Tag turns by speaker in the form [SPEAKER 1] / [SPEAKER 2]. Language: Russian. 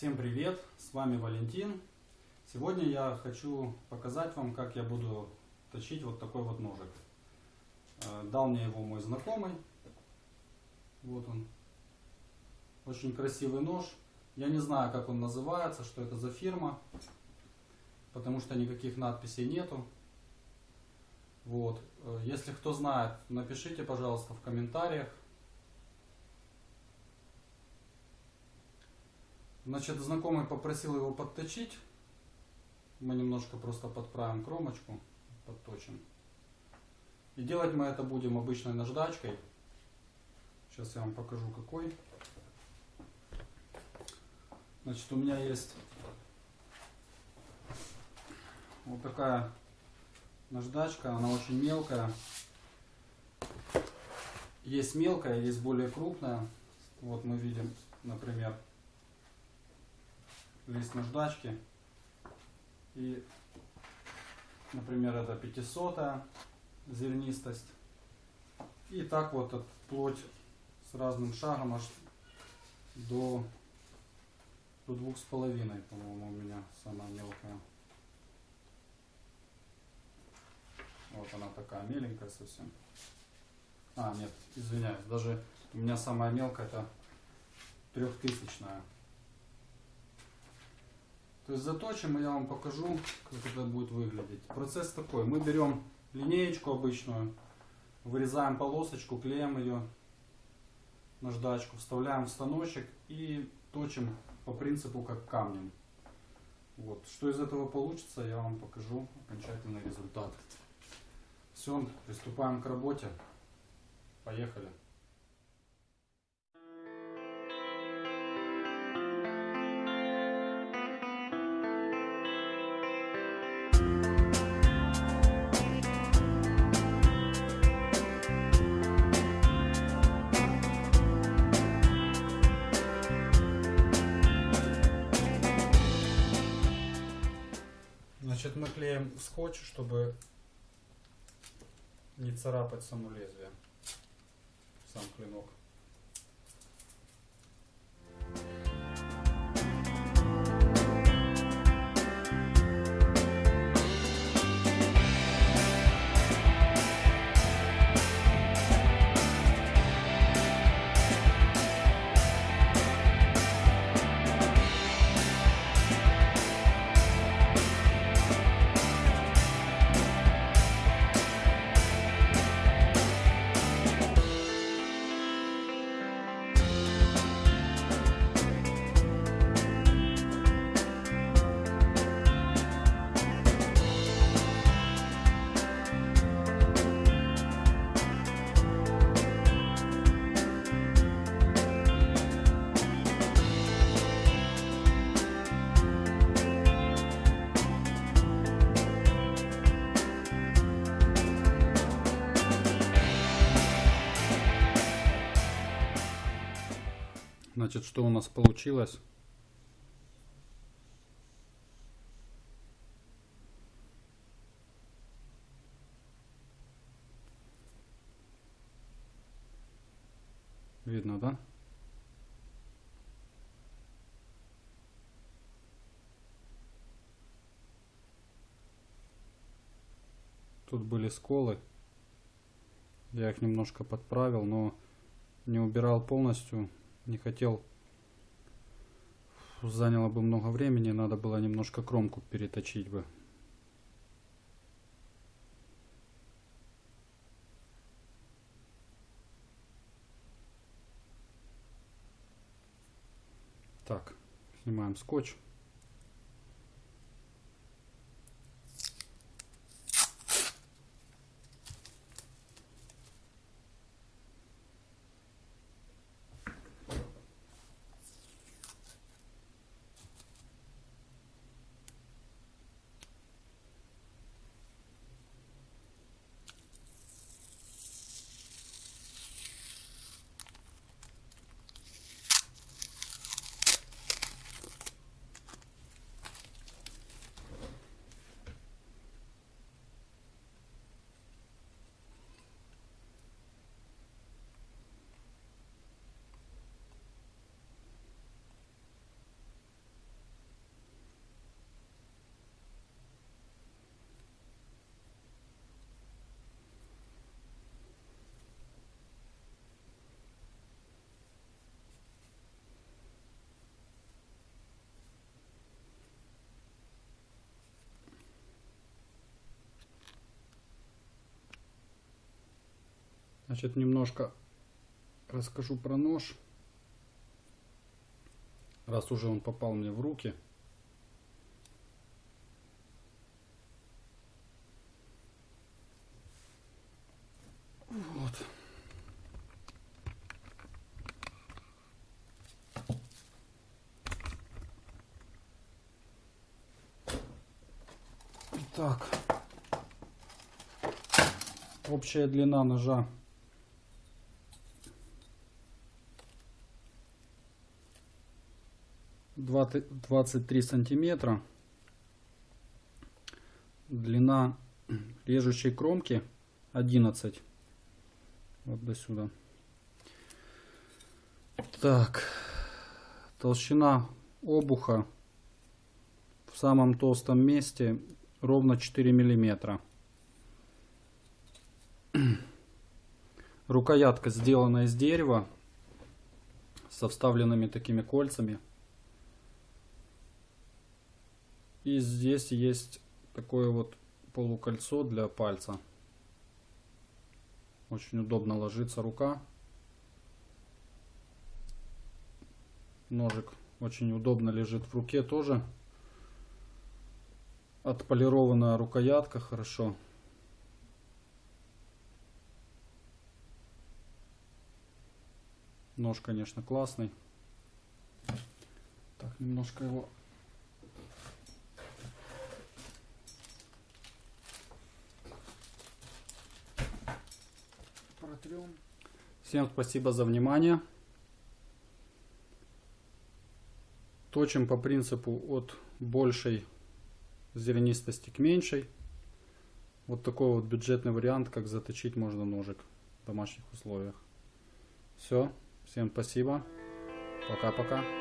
[SPEAKER 1] Всем привет! С вами Валентин. Сегодня я хочу показать вам, как я буду точить вот такой вот ножик. Э, дал мне его мой знакомый. Вот он. Очень красивый нож. Я не знаю, как он называется, что это за фирма. Потому что никаких надписей нету. Вот. Э, если кто знает, напишите, пожалуйста, в комментариях. Значит, знакомый попросил его подточить. Мы немножко просто подправим кромочку, подточим. И делать мы это будем обычной наждачкой. Сейчас я вам покажу какой. Значит, у меня есть вот такая наждачка. Она очень мелкая. Есть мелкая, есть более крупная. Вот мы видим, например, лист наждачки. И, например, это 500 зернистость. И так вот от плоть с разным шагом аж до, до двух с половиной, по-моему, у меня самая мелкая. Вот она такая меленькая совсем. А, нет, извиняюсь, даже у меня самая мелкая это трехтысячная. То есть заточим, и я вам покажу, как это будет выглядеть. Процесс такой. Мы берем линеечку обычную, вырезаем полосочку, клеим ее наждачку, вставляем в станочек и точим по принципу как камнем. Вот. Что из этого получится, я вам покажу окончательный результат. Все, приступаем к работе. Поехали. Клеим скотч, чтобы не царапать само лезвие, сам клинок. Значит, что у нас получилось? Видно, да? Тут были сколы. Я их немножко подправил, но не убирал полностью не хотел. Заняло бы много времени надо было немножко кромку переточить бы. Так снимаем скотч Значит, немножко расскажу про нож. Раз уже он попал мне в руки. Вот. Итак, общая длина ножа 23 сантиметра. Длина режущей кромки 11. Вот до сюда. Так. Толщина обуха в самом толстом месте ровно 4 миллиметра. Рукоятка сделана из дерева со вставленными такими кольцами. И здесь есть такое вот полукольцо для пальца. Очень удобно ложится рука. Ножик очень удобно лежит в руке тоже. Отполированная рукоятка хорошо. Нож, конечно, классный. Так, немножко его протрем. Всем спасибо за внимание. Точим по принципу от большей зернистости к меньшей. Вот такой вот бюджетный вариант, как заточить можно ножик в домашних условиях. Все. Всем спасибо. Пока-пока.